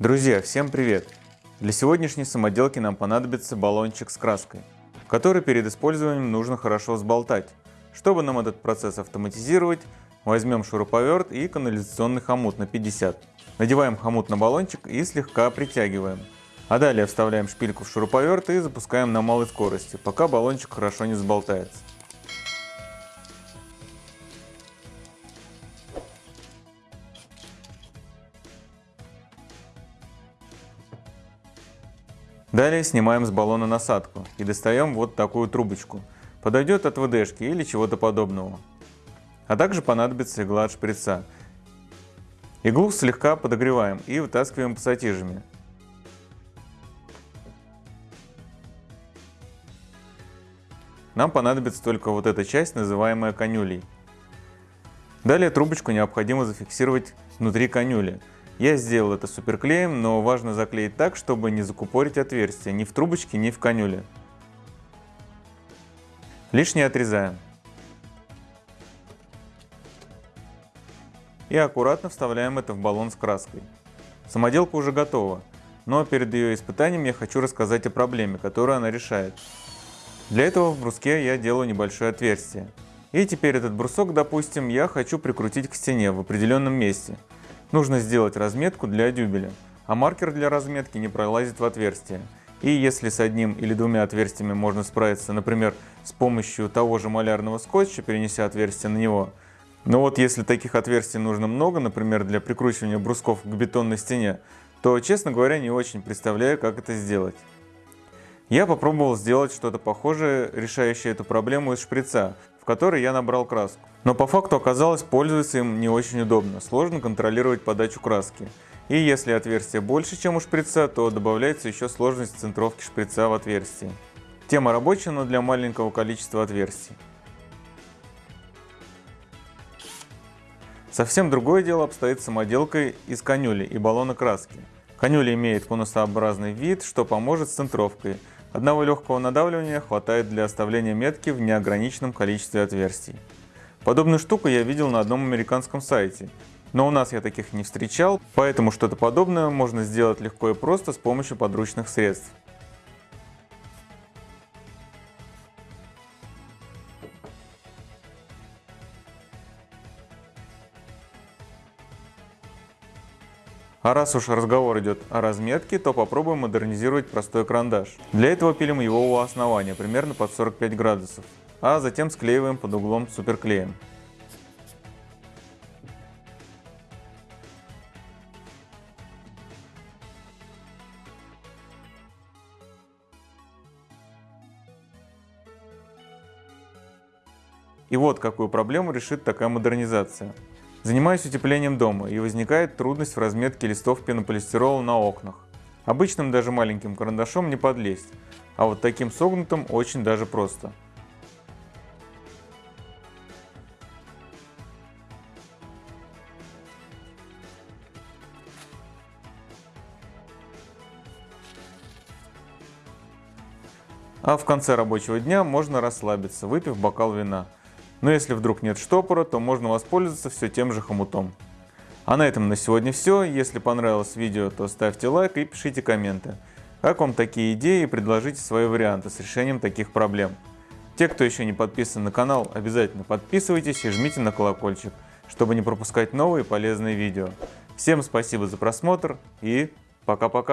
Друзья, всем привет! Для сегодняшней самоделки нам понадобится баллончик с краской, который перед использованием нужно хорошо взболтать. Чтобы нам этот процесс автоматизировать, возьмем шуруповерт и канализационный хомут на 50. Надеваем хомут на баллончик и слегка притягиваем. А далее вставляем шпильку в шуруповерт и запускаем на малой скорости, пока баллончик хорошо не взболтается. Далее снимаем с баллона насадку и достаем вот такую трубочку. Подойдет от ВДшки или чего-то подобного. А также понадобится игла от шприца. Иглу слегка подогреваем и вытаскиваем пассатижами. Нам понадобится только вот эта часть, называемая конюлей. Далее трубочку необходимо зафиксировать внутри конюли. Я сделал это суперклеем, но важно заклеить так, чтобы не закупорить отверстие ни в трубочке, ни в конюле. Лишнее отрезаем. И аккуратно вставляем это в баллон с краской. Самоделка уже готова, но перед ее испытанием я хочу рассказать о проблеме, которую она решает. Для этого в бруске я делаю небольшое отверстие. И теперь этот брусок, допустим, я хочу прикрутить к стене в определенном месте – Нужно сделать разметку для дюбеля, а маркер для разметки не пролазит в отверстие. И если с одним или двумя отверстиями можно справиться, например, с помощью того же малярного скотча, перенеся отверстие на него, но вот если таких отверстий нужно много, например, для прикручивания брусков к бетонной стене, то, честно говоря, не очень представляю, как это сделать. Я попробовал сделать что-то похожее, решающее эту проблему из шприца, в который я набрал краску. Но по факту оказалось, пользоваться им не очень удобно, сложно контролировать подачу краски. И если отверстие больше, чем у шприца, то добавляется еще сложность центровки шприца в отверстие. Тема рабочая, но для маленького количества отверстий. Совсем другое дело обстоит с самоделкой из конюли и баллона краски. Конюля имеет конусообразный вид, что поможет с центровкой – Одного легкого надавливания хватает для оставления метки в неограниченном количестве отверстий. Подобную штуку я видел на одном американском сайте, но у нас я таких не встречал, поэтому что-то подобное можно сделать легко и просто с помощью подручных средств. А раз уж разговор идет о разметке, то попробуем модернизировать простой карандаш. Для этого пилим его у основания, примерно под 45 градусов, а затем склеиваем под углом суперклеем. И вот какую проблему решит такая модернизация. Занимаюсь утеплением дома, и возникает трудность в разметке листов пенополистирола на окнах. Обычным даже маленьким карандашом не подлезть, а вот таким согнутым очень даже просто. А в конце рабочего дня можно расслабиться, выпив бокал вина. Но если вдруг нет штопора, то можно воспользоваться все тем же хомутом. А на этом на сегодня все. Если понравилось видео, то ставьте лайк и пишите комменты. Как вам такие идеи и предложите свои варианты с решением таких проблем. Те, кто еще не подписан на канал, обязательно подписывайтесь и жмите на колокольчик, чтобы не пропускать новые полезные видео. Всем спасибо за просмотр и пока-пока.